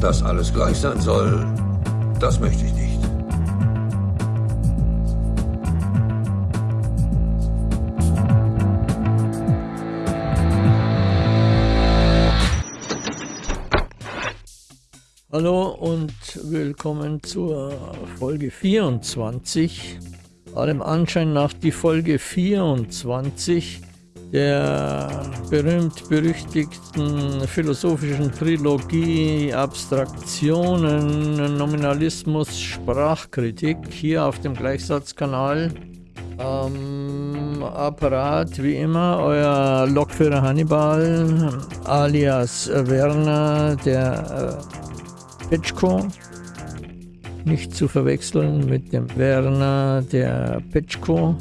Dass alles gleich sein soll, das möchte ich nicht. Hallo und willkommen zur Folge 24. Allem Anschein nach die Folge 24 der berühmt-berüchtigten philosophischen Trilogie Abstraktionen, Nominalismus, Sprachkritik hier auf dem Gleichsatzkanal. Am Apparat wie immer euer Lokführer Hannibal alias Werner der äh, Petschko. Nicht zu verwechseln mit dem Werner der Petschko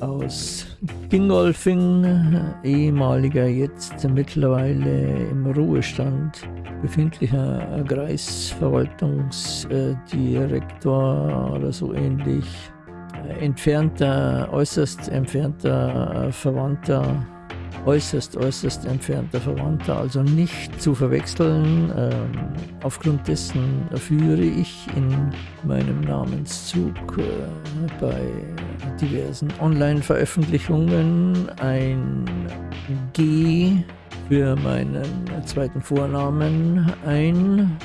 aus Dingolfing, ehemaliger, jetzt mittlerweile im Ruhestand befindlicher Kreisverwaltungsdirektor oder so ähnlich. Entfernter, äußerst entfernter Verwandter äußerst, äußerst entfernter Verwandter, also nicht zu verwechseln. Ähm, aufgrund dessen führe ich in meinem Namenszug äh, bei diversen Online-Veröffentlichungen ein G für meinen zweiten Vornamen ein.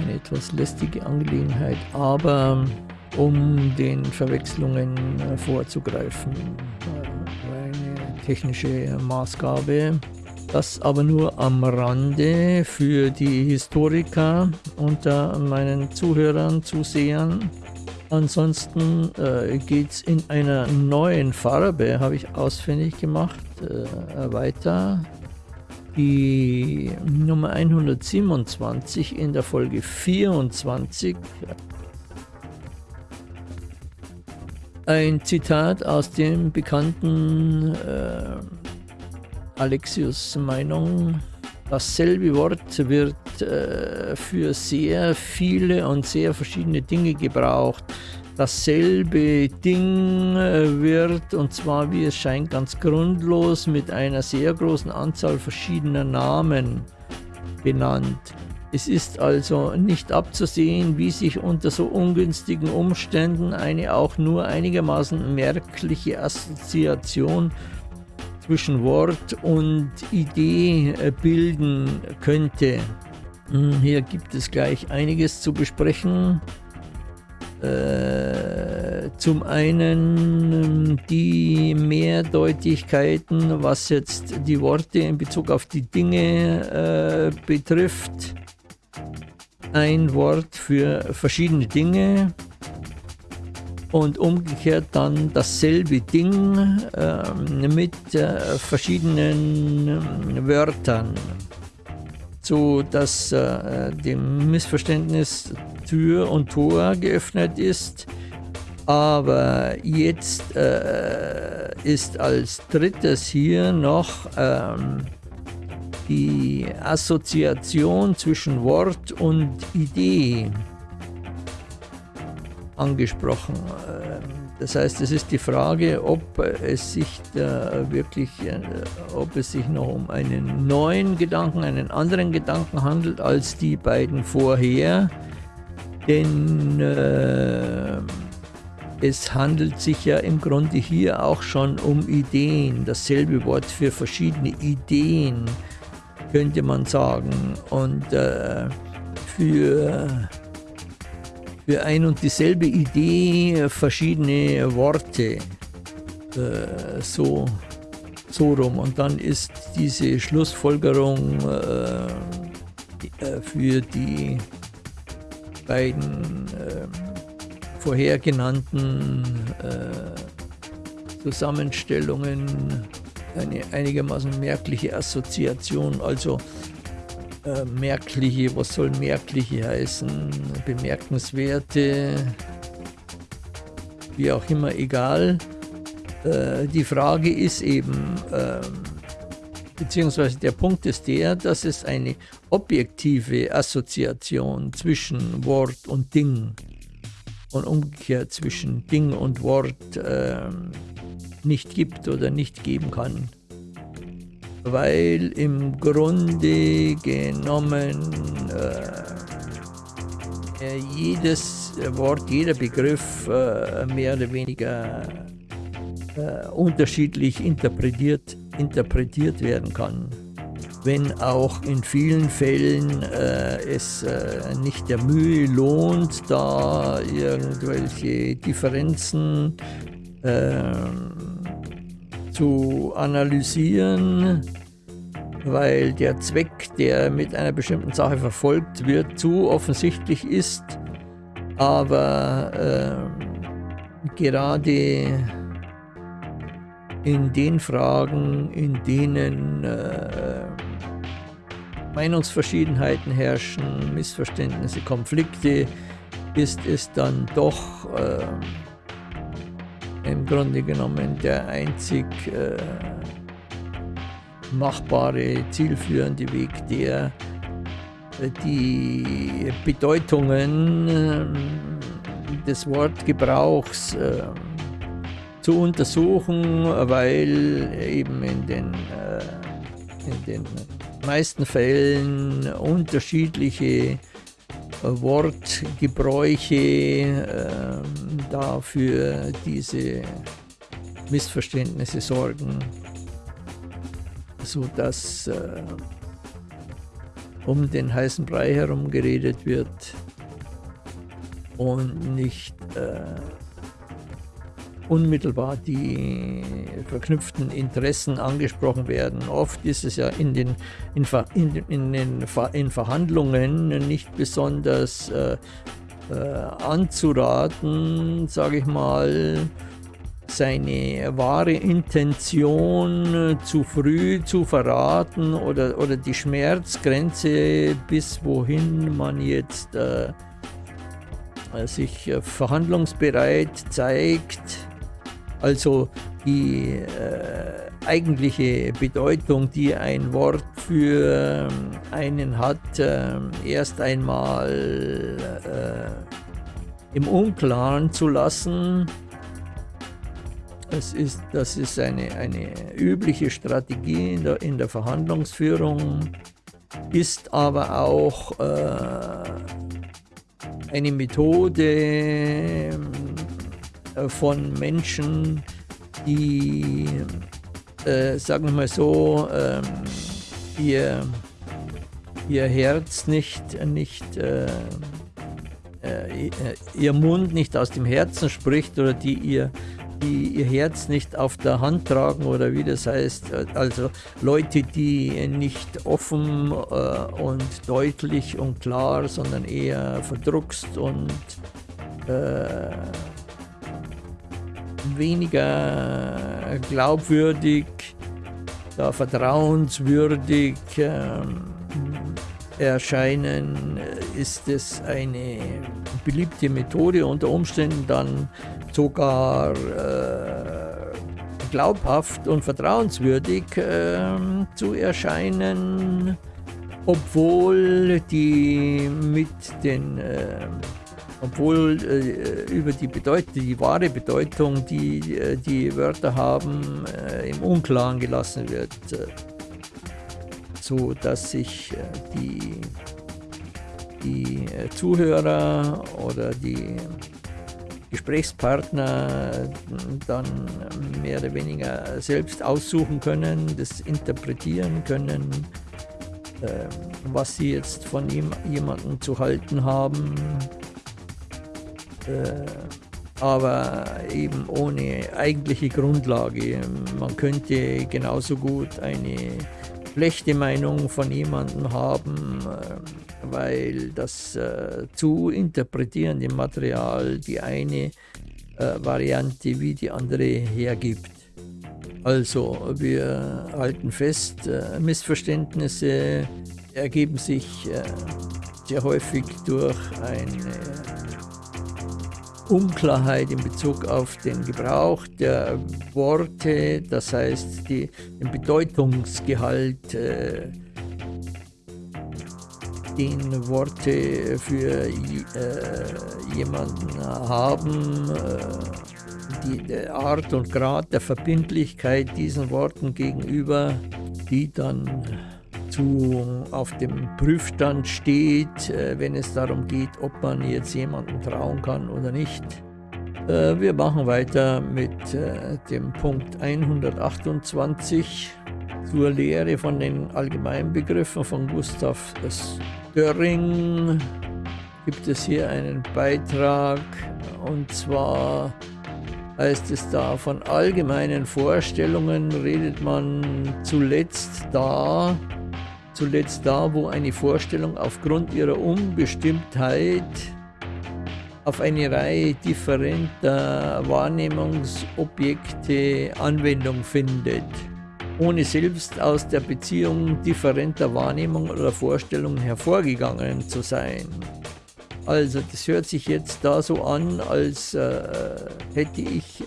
Eine etwas lästige Angelegenheit, aber um den Verwechslungen vorzugreifen, technische Maßgabe. Das aber nur am Rande für die Historiker unter meinen Zuhörern, Zusehern. Ansonsten äh, geht es in einer neuen Farbe, habe ich ausfindig gemacht, äh, weiter. Die Nummer 127 in der Folge 24 Ein Zitat aus dem bekannten äh, Alexius Meinung. Dasselbe Wort wird äh, für sehr viele und sehr verschiedene Dinge gebraucht. Dasselbe Ding äh, wird, und zwar wie es scheint ganz grundlos, mit einer sehr großen Anzahl verschiedener Namen benannt. Es ist also nicht abzusehen, wie sich unter so ungünstigen Umständen eine auch nur einigermaßen merkliche Assoziation zwischen Wort und Idee äh, bilden könnte. Hm, hier gibt es gleich einiges zu besprechen. Äh, zum einen die Mehrdeutigkeiten, was jetzt die Worte in Bezug auf die Dinge äh, betrifft ein Wort für verschiedene Dinge und umgekehrt dann dasselbe Ding äh, mit äh, verschiedenen äh, Wörtern, so dass äh, dem Missverständnis Tür und Tor geöffnet ist. Aber jetzt äh, ist als drittes hier noch ähm, die Assoziation zwischen Wort und Idee angesprochen. Ähm, das heißt, es ist die Frage, ob es sich da wirklich, äh, ob es sich noch um einen neuen Gedanken, einen anderen Gedanken handelt als die beiden vorher. Denn äh, es handelt sich ja im Grunde hier auch schon um Ideen. Dasselbe Wort für verschiedene Ideen könnte man sagen. Und äh, für, für ein und dieselbe Idee verschiedene Worte. Äh, so, so rum. Und dann ist diese Schlussfolgerung äh, äh für die beiden äh, vorher genannten äh, Zusammenstellungen eine einigermaßen merkliche Assoziation, also äh, merkliche, was soll merkliche heißen, bemerkenswerte, wie auch immer, egal. Äh, die Frage ist eben, äh, beziehungsweise der Punkt ist der, dass es eine objektive Assoziation zwischen Wort und Ding und umgekehrt zwischen Ding und Wort äh, nicht gibt oder nicht geben kann. Weil im Grunde genommen äh, äh, jedes Wort, jeder Begriff äh, mehr oder weniger äh, unterschiedlich interpretiert, interpretiert werden kann. Wenn auch in vielen Fällen äh, es äh, nicht der Mühe lohnt, da irgendwelche Differenzen ähm, zu analysieren, weil der Zweck, der mit einer bestimmten Sache verfolgt wird, zu offensichtlich ist. Aber äh, gerade in den Fragen, in denen äh, Meinungsverschiedenheiten herrschen, Missverständnisse, Konflikte, ist es dann doch äh, im Grunde genommen der einzig äh, machbare, zielführende Weg, der äh, die Bedeutungen äh, des Wortgebrauchs äh, zu untersuchen, weil eben in den, in den meisten Fällen unterschiedliche Wortgebräuche äh, dafür diese Missverständnisse sorgen so dass äh, um den heißen Brei herum geredet wird und nicht äh, unmittelbar die verknüpften Interessen angesprochen werden. Oft ist es ja in den, in, in, in den in Verhandlungen nicht besonders äh, äh, anzuraten, sage ich mal, seine wahre Intention äh, zu früh zu verraten oder, oder die Schmerzgrenze, bis wohin man jetzt äh, äh sich äh, verhandlungsbereit zeigt. Also die äh, eigentliche Bedeutung, die ein Wort für einen hat, äh, erst einmal im Unklaren zu lassen. Es ist, das ist eine, eine übliche Strategie in der, in der Verhandlungsführung, ist aber auch äh, eine Methode äh, von Menschen, die, äh, sagen wir mal so, äh, ihr, ihr Herz nicht, nicht äh, äh, ihr Mund nicht aus dem Herzen spricht oder die ihr die ihr Herz nicht auf der Hand tragen oder wie das heißt. Also Leute, die nicht offen äh, und deutlich und klar, sondern eher verdruckst und äh, weniger glaubwürdig, vertrauenswürdig äh, erscheinen, ist es eine beliebte Methode, unter Umständen dann sogar äh, glaubhaft und vertrauenswürdig äh, zu erscheinen, obwohl die mit den äh, obwohl äh, über die Bedeutung, die wahre Bedeutung, die äh, die Wörter haben, äh, im Unklaren gelassen wird, so dass sich die die Zuhörer oder die Gesprächspartner dann mehr oder weniger selbst aussuchen können, das interpretieren können, was sie jetzt von ihm, jemandem zu halten haben, äh, aber eben ohne eigentliche Grundlage. Man könnte genauso gut eine schlechte Meinung von jemandem haben, äh, weil das äh, zu interpretierende Material die eine äh, Variante wie die andere hergibt. Also wir halten fest, äh, Missverständnisse ergeben sich äh, sehr häufig durch eine Unklarheit in Bezug auf den Gebrauch der Worte, das heißt die, den Bedeutungsgehalt, äh, den Worte für äh, jemanden haben, äh, die Art und Grad der Verbindlichkeit diesen Worten gegenüber, die dann zu, auf dem Prüfstand steht, äh, wenn es darum geht, ob man jetzt jemandem trauen kann oder nicht. Äh, wir machen weiter mit äh, dem Punkt 128 zur Lehre von den Allgemeinbegriffen von Gustav Döring. Gibt es hier einen Beitrag und zwar heißt es da, von allgemeinen Vorstellungen redet man zuletzt da, zuletzt da, wo eine Vorstellung aufgrund ihrer Unbestimmtheit auf eine Reihe differenter Wahrnehmungsobjekte Anwendung findet, ohne selbst aus der Beziehung differenter Wahrnehmung oder Vorstellungen hervorgegangen zu sein. Also das hört sich jetzt da so an, als äh, hätte ich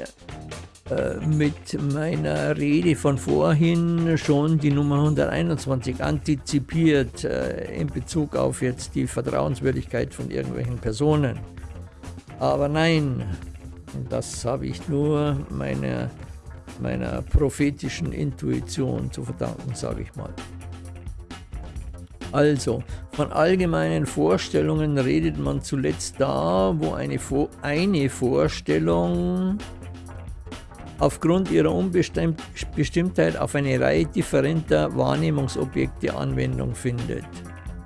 mit meiner Rede von vorhin schon die Nummer 121 antizipiert äh, in Bezug auf jetzt die Vertrauenswürdigkeit von irgendwelchen Personen. Aber nein, das habe ich nur meiner, meiner prophetischen Intuition zu verdanken, sage ich mal. Also, von allgemeinen Vorstellungen redet man zuletzt da, wo eine, eine Vorstellung aufgrund ihrer Unbestimmtheit auf eine Reihe differenter Wahrnehmungsobjekte Anwendung findet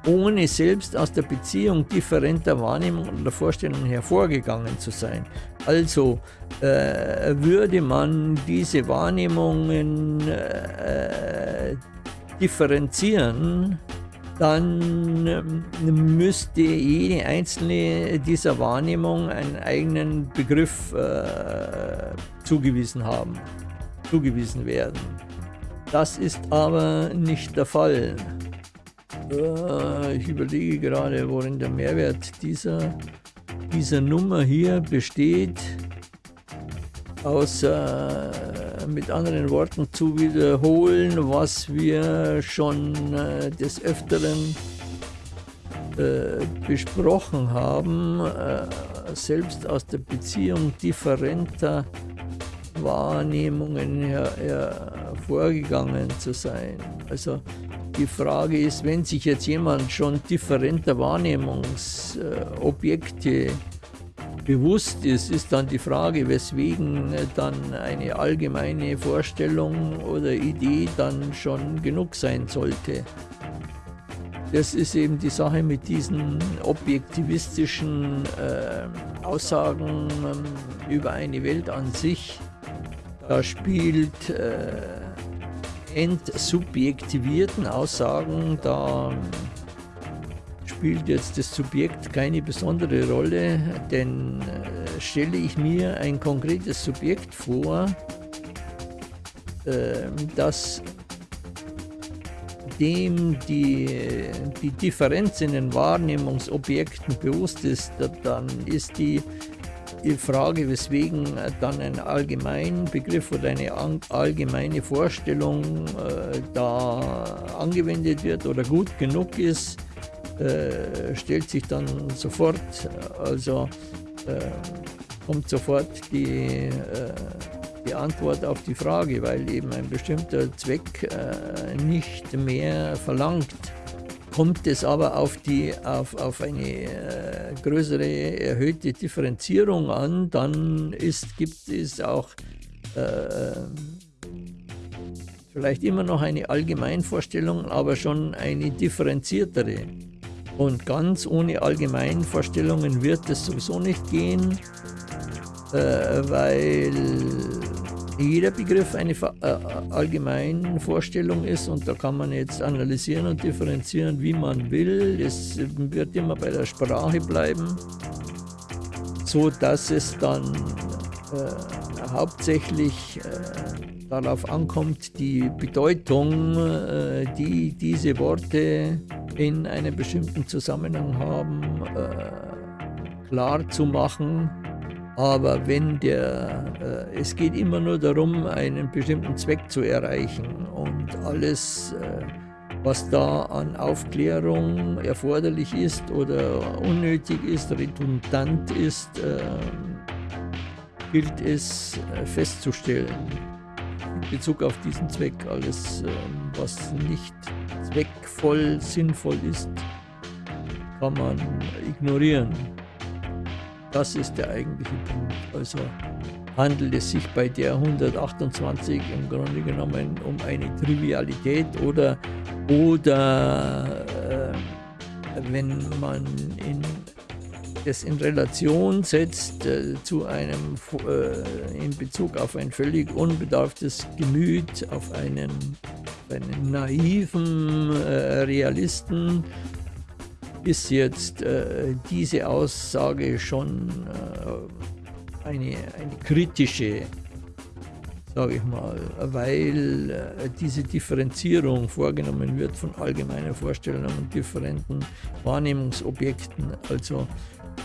ohne selbst aus der Beziehung differenter Wahrnehmungen oder Vorstellungen hervorgegangen zu sein. Also äh, würde man diese Wahrnehmungen äh, differenzieren, dann ähm, müsste jede einzelne dieser Wahrnehmungen einen eigenen Begriff äh, zugewiesen haben, zugewiesen werden. Das ist aber nicht der Fall. Äh, ich überlege gerade, worin der Mehrwert dieser, dieser Nummer hier besteht. Außer mit anderen Worten zu wiederholen, was wir schon äh, des Öfteren äh, besprochen haben, äh, selbst aus der Beziehung differenter Wahrnehmungen her, hervorgegangen zu sein. Also die Frage ist, wenn sich jetzt jemand schon differenter Wahrnehmungsobjekte bewusst ist, ist dann die Frage, weswegen dann eine allgemeine Vorstellung oder Idee dann schon genug sein sollte. Das ist eben die Sache mit diesen objektivistischen äh, Aussagen äh, über eine Welt an sich. Da spielt äh, entsubjektivierten Aussagen, da spielt jetzt das Subjekt keine besondere Rolle, denn äh, stelle ich mir ein konkretes Subjekt vor, äh, das dem die, die Differenz in den Wahrnehmungsobjekten bewusst ist, dann ist die die Frage, weswegen dann ein Allgemeinbegriff oder eine allgemeine Vorstellung äh, da angewendet wird oder gut genug ist, äh, stellt sich dann sofort, also äh, kommt sofort die, äh, die Antwort auf die Frage, weil eben ein bestimmter Zweck äh, nicht mehr verlangt Kommt es aber auf, die, auf, auf eine äh, größere, erhöhte Differenzierung an, dann ist, gibt es auch äh, vielleicht immer noch eine Allgemeinvorstellung, aber schon eine differenziertere. Und ganz ohne Allgemeinvorstellungen wird es sowieso nicht gehen, äh, weil jeder Begriff eine äh, allgemeine Vorstellung ist und da kann man jetzt analysieren und differenzieren, wie man will. Es wird immer bei der Sprache bleiben, so dass es dann äh, hauptsächlich äh, darauf ankommt, die Bedeutung, äh, die diese Worte in einem bestimmten Zusammenhang haben, äh, klar zu machen aber wenn der, äh, es geht immer nur darum, einen bestimmten Zweck zu erreichen und alles, äh, was da an Aufklärung erforderlich ist oder unnötig ist, redundant ist, äh, gilt es äh, festzustellen. in Bezug auf diesen Zweck. Alles, ähm, was nicht zweckvoll, sinnvoll ist, kann man ignorieren. Das ist der eigentliche Punkt. Also handelt es sich bei der 128 im Grunde genommen um eine Trivialität oder, oder äh, wenn man in, das in Relation setzt äh, zu einem, äh, in Bezug auf ein völlig unbedarftes Gemüt, auf einen, einen naiven äh, Realisten, ist jetzt äh, diese Aussage schon äh, eine, eine kritische, sage ich mal, weil äh, diese Differenzierung vorgenommen wird von allgemeinen Vorstellungen und differenten Wahrnehmungsobjekten. Also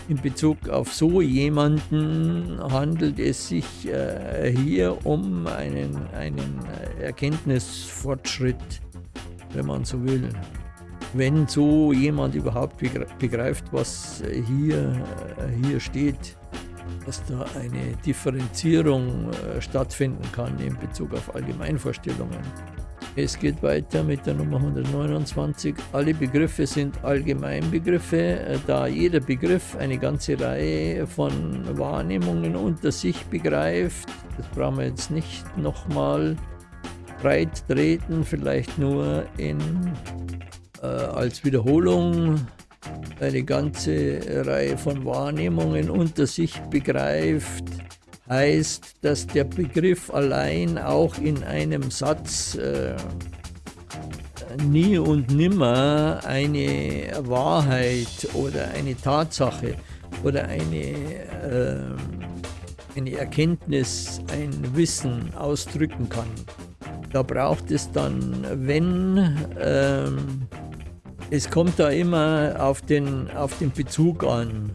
in Bezug auf so jemanden handelt es sich äh, hier um einen, einen Erkenntnisfortschritt, wenn man so will wenn so jemand überhaupt begreift, was hier, hier steht, dass da eine Differenzierung äh, stattfinden kann in Bezug auf Allgemeinvorstellungen. Es geht weiter mit der Nummer 129. Alle Begriffe sind Allgemeinbegriffe, äh, da jeder Begriff eine ganze Reihe von Wahrnehmungen unter sich begreift. Das brauchen wir jetzt nicht nochmal breit treten, vielleicht nur in äh, als Wiederholung eine ganze Reihe von Wahrnehmungen unter sich begreift, heißt, dass der Begriff allein auch in einem Satz äh, nie und nimmer eine Wahrheit oder eine Tatsache oder eine, äh, eine Erkenntnis, ein Wissen ausdrücken kann. Da braucht es dann, wenn ähm, es kommt da immer auf den, auf den Bezug an,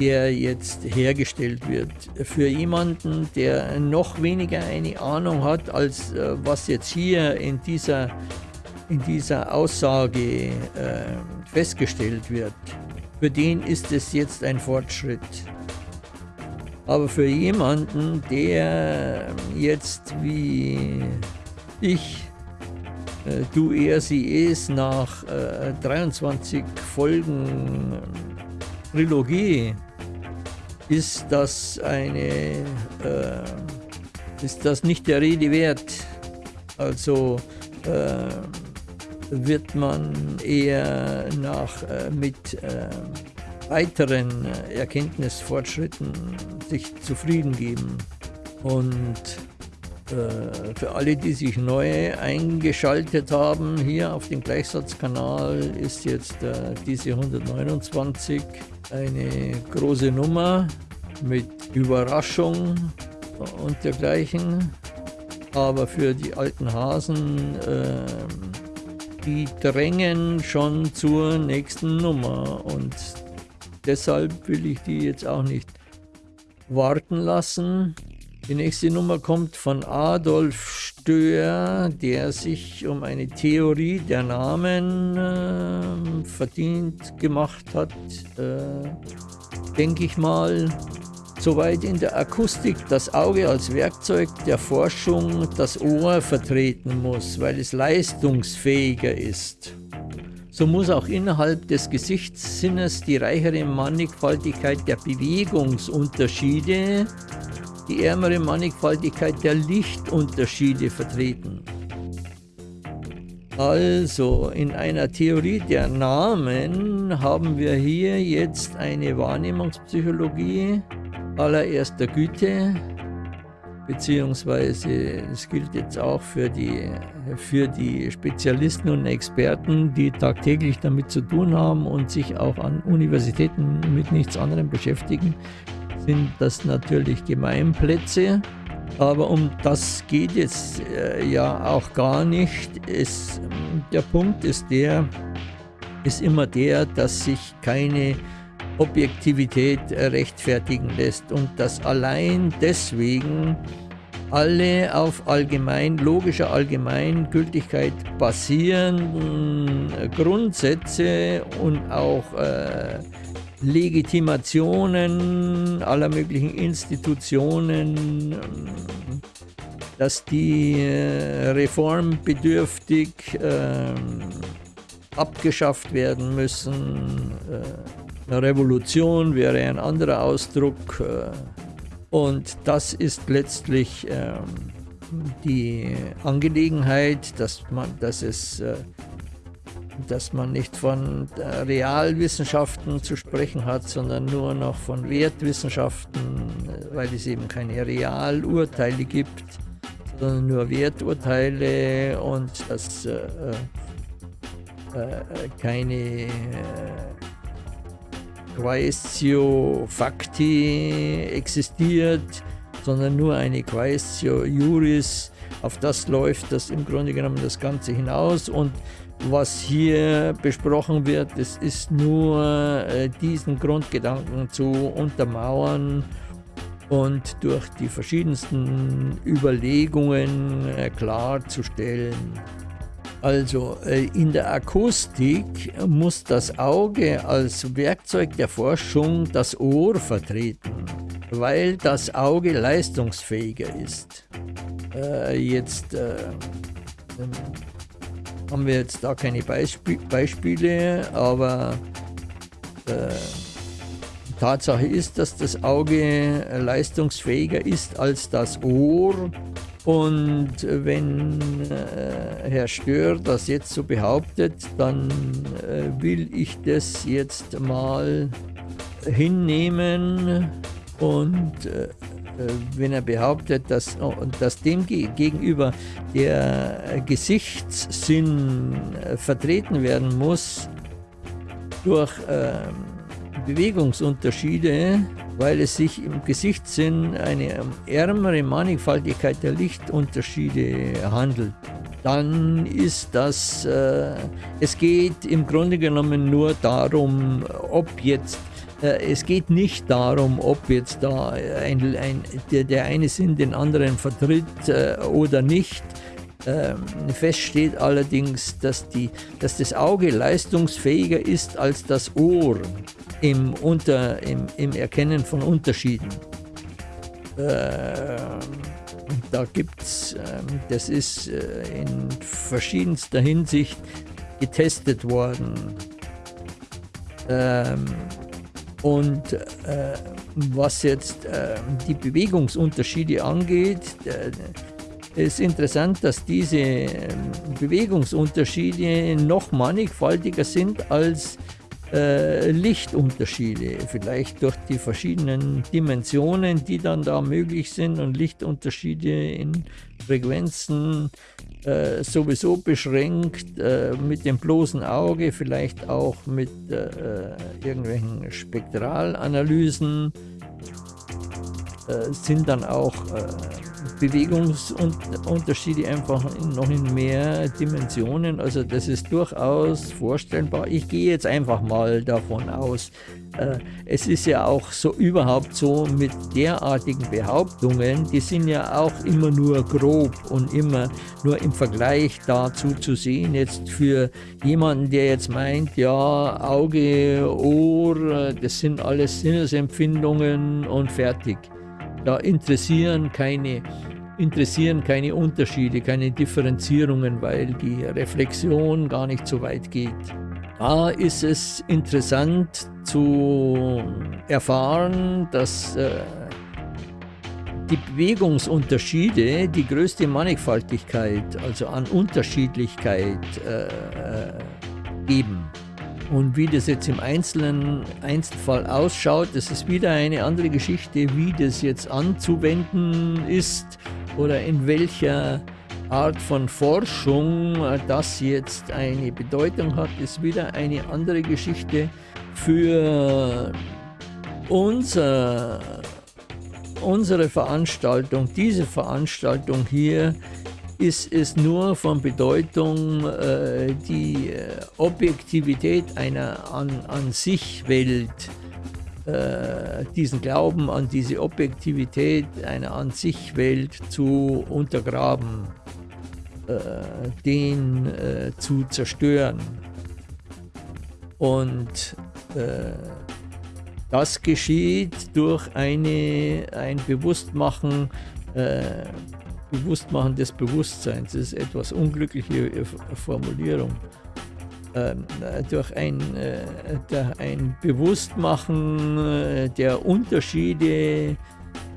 der jetzt hergestellt wird. Für jemanden, der noch weniger eine Ahnung hat, als äh, was jetzt hier in dieser, in dieser Aussage äh, festgestellt wird, für den ist es jetzt ein Fortschritt. Aber für jemanden, der jetzt wie ich du er sie es nach äh, 23 Folgen Trilogie. Ist das eine äh, ist das nicht der Rede wert? Also äh, wird man eher nach äh, mit äh, weiteren Erkenntnisfortschritten sich zufrieden geben? Und äh, für alle, die sich neu eingeschaltet haben, hier auf dem Gleichsatzkanal ist jetzt äh, diese 129 eine große Nummer mit Überraschung und dergleichen. Aber für die alten Hasen, äh, die drängen schon zur nächsten Nummer und deshalb will ich die jetzt auch nicht warten lassen. Die nächste Nummer kommt von Adolf Stöhr, der sich um eine Theorie der Namen äh, verdient gemacht hat, äh, denke ich mal. Soweit in der Akustik das Auge als Werkzeug der Forschung das Ohr vertreten muss, weil es leistungsfähiger ist. So muss auch innerhalb des Gesichtssinnes die reichere Mannigfaltigkeit der Bewegungsunterschiede die ärmere Mannigfaltigkeit der Lichtunterschiede vertreten. Also, in einer Theorie der Namen haben wir hier jetzt eine Wahrnehmungspsychologie allererster Güte, beziehungsweise es gilt jetzt auch für die, für die Spezialisten und Experten, die tagtäglich damit zu tun haben und sich auch an Universitäten mit nichts anderem beschäftigen, sind das natürlich Gemeinplätze. Aber um das geht jetzt äh, ja auch gar nicht. Es, der Punkt ist der, ist immer der, dass sich keine Objektivität rechtfertigen lässt und dass allein deswegen alle auf allgemein, logischer Allgemeingültigkeit basierenden Grundsätze und auch äh, Legitimationen aller möglichen Institutionen dass die äh, reformbedürftig äh, abgeschafft werden müssen. Äh, eine Revolution wäre ein anderer Ausdruck. Äh, und das ist letztlich ähm, die Angelegenheit, dass man, dass es dass man nicht von Realwissenschaften zu sprechen hat, sondern nur noch von Wertwissenschaften, weil es eben keine Realurteile gibt, sondern nur Werturteile und dass äh, äh, keine äh, Quaestio Facti existiert, sondern nur eine Quaestio Juris. Auf das läuft das im Grunde genommen das Ganze hinaus und was hier besprochen wird, es ist nur äh, diesen Grundgedanken zu untermauern und durch die verschiedensten Überlegungen äh, klarzustellen. Also äh, in der Akustik muss das Auge als Werkzeug der Forschung das Ohr vertreten, weil das Auge leistungsfähiger ist. Äh, jetzt äh, haben wir jetzt da keine Beisp Beispiele, aber äh, Tatsache ist, dass das Auge leistungsfähiger ist als das Ohr. Und wenn äh, Herr Stör das jetzt so behauptet, dann äh, will ich das jetzt mal hinnehmen und äh, wenn er behauptet, dass, dass dem gegenüber der Gesichtssinn äh, vertreten werden muss durch ähm, Bewegungsunterschiede, weil es sich im Gesichtssinn eine ärmere Mannigfaltigkeit der Lichtunterschiede handelt, dann ist das, äh, es geht im Grunde genommen nur darum, ob jetzt äh, es geht nicht darum, ob jetzt da ein, ein, der, der, eine Sinn den anderen vertritt äh, oder nicht. Ähm, fest steht allerdings, dass, die, dass das Auge leistungsfähiger ist als das Ohr im, unter, im, im Erkennen von Unterschieden. Äh, da gibt es, äh, das ist äh, in verschiedenster Hinsicht getestet worden. Ähm, und äh, was jetzt äh, die Bewegungsunterschiede angeht, äh, ist interessant, dass diese ähm, Bewegungsunterschiede noch mannigfaltiger sind als äh, Lichtunterschiede, vielleicht durch die verschiedenen Dimensionen, die dann da möglich sind und Lichtunterschiede in Frequenzen äh, sowieso beschränkt äh, mit dem bloßen Auge, vielleicht auch mit äh, irgendwelchen Spektralanalysen, äh, sind dann auch äh, Bewegungsunterschiede einfach noch in mehr Dimensionen. Also das ist durchaus vorstellbar. Ich gehe jetzt einfach mal davon aus. Äh, es ist ja auch so überhaupt so mit derartigen Behauptungen, die sind ja auch immer nur grob und immer nur im Vergleich dazu zu sehen. Jetzt für jemanden, der jetzt meint, ja, Auge, Ohr, das sind alles Sinnesempfindungen und fertig. Da interessieren keine, interessieren keine Unterschiede, keine Differenzierungen, weil die Reflexion gar nicht so weit geht. Da ist es interessant zu erfahren, dass äh, die Bewegungsunterschiede die größte Mannigfaltigkeit, also an Unterschiedlichkeit äh, äh geben. Und wie das jetzt im einzelnen Einzelfall ausschaut, das ist wieder eine andere Geschichte, wie das jetzt anzuwenden ist oder in welcher Art von Forschung das jetzt eine Bedeutung hat, ist wieder eine andere Geschichte. Für unser, unsere Veranstaltung, diese Veranstaltung hier, ist es nur von Bedeutung, äh, die äh, Objektivität einer an, an sich Welt, äh, diesen Glauben an diese Objektivität einer an sich Welt zu untergraben, den zu zerstören. Und das geschieht durch eine, ein Bewusstmachen Bewusstmachen des Bewusstseins. Das ist etwas unglückliche Formulierung. Ähm, durch ein, äh, durch ein Bewusstmachen äh, der Unterschiede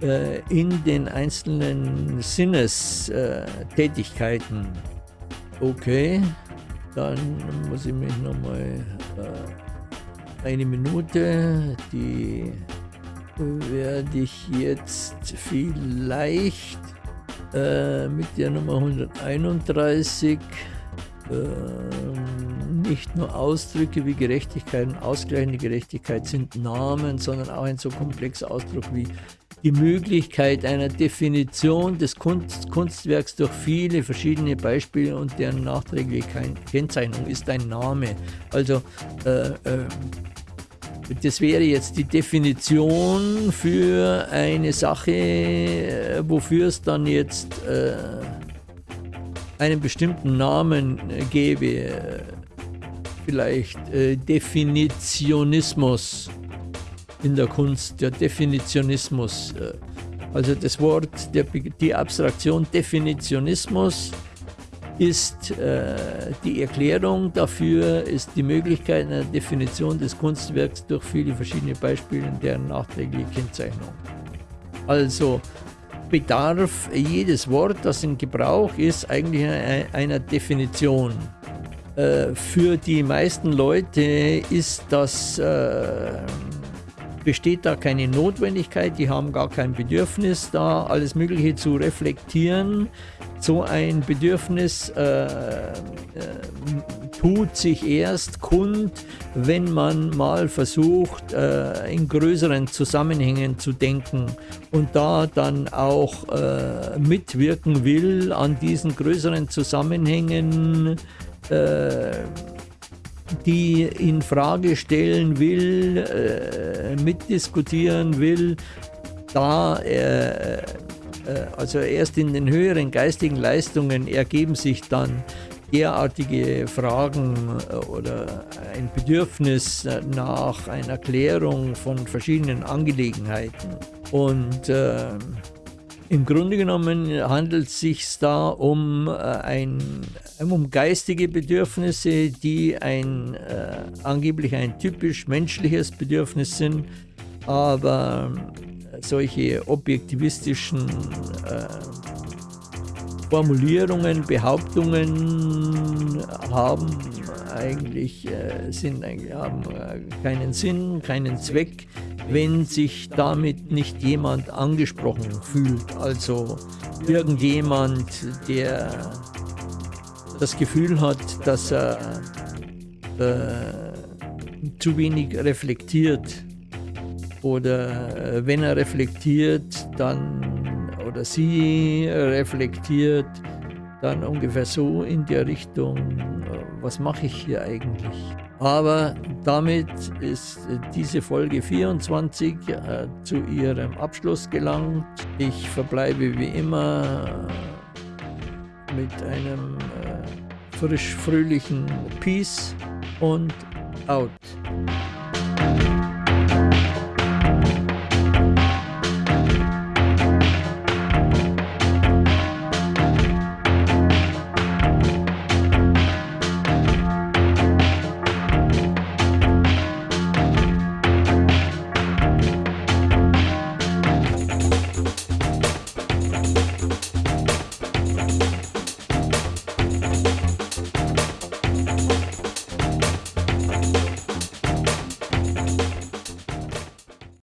äh, in den einzelnen Sinnestätigkeiten. Okay, dann muss ich mich nochmal eine Minute, die werde ich jetzt vielleicht äh, mit der Nummer 131 ähm, nicht nur Ausdrücke wie Gerechtigkeit und ausgleichende Gerechtigkeit sind Namen, sondern auch ein so komplexer Ausdruck wie die Möglichkeit einer Definition des Kunst, Kunstwerks durch viele verschiedene Beispiele und deren nachträgliche Kennzeichnung ist ein Name. Also äh, äh, das wäre jetzt die Definition für eine Sache, äh, wofür es dann jetzt äh, einen bestimmten Namen gäbe. Vielleicht äh, Definitionismus in der Kunst, der Definitionismus. Äh, also das Wort, der, die Abstraktion Definitionismus ist äh, die Erklärung dafür, ist die Möglichkeit einer Definition des Kunstwerks durch viele verschiedene Beispiele und deren nachträgliche Kennzeichnung. Also bedarf jedes Wort, das in Gebrauch ist, eigentlich einer Definition. Äh, für die meisten Leute ist das äh, besteht da keine Notwendigkeit, die haben gar kein Bedürfnis, da alles Mögliche zu reflektieren. So ein Bedürfnis äh, äh, tut sich erst kund, wenn man mal versucht, äh, in größeren Zusammenhängen zu denken und da dann auch äh, mitwirken will an diesen größeren Zusammenhängen äh, die in Frage stellen will, äh, mitdiskutieren will, da äh, äh, also erst in den höheren geistigen Leistungen ergeben sich dann derartige Fragen äh, oder ein Bedürfnis nach einer Klärung von verschiedenen Angelegenheiten. Und äh, im Grunde genommen handelt es sich da um, äh, ein, um geistige Bedürfnisse, die ein, äh, angeblich ein typisch menschliches Bedürfnis sind, aber solche objektivistischen äh, Formulierungen, Behauptungen haben eigentlich, äh, sind, haben äh, keinen Sinn, keinen Zweck, wenn sich damit nicht jemand angesprochen fühlt. Also irgendjemand, der das Gefühl hat, dass er äh, zu wenig reflektiert oder äh, wenn er reflektiert, dann oder sie reflektiert, dann ungefähr so in der Richtung, äh, was mache ich hier eigentlich? Aber damit ist diese Folge 24 äh, zu ihrem Abschluss gelangt. Ich verbleibe wie immer mit einem äh, frisch fröhlichen Peace und out.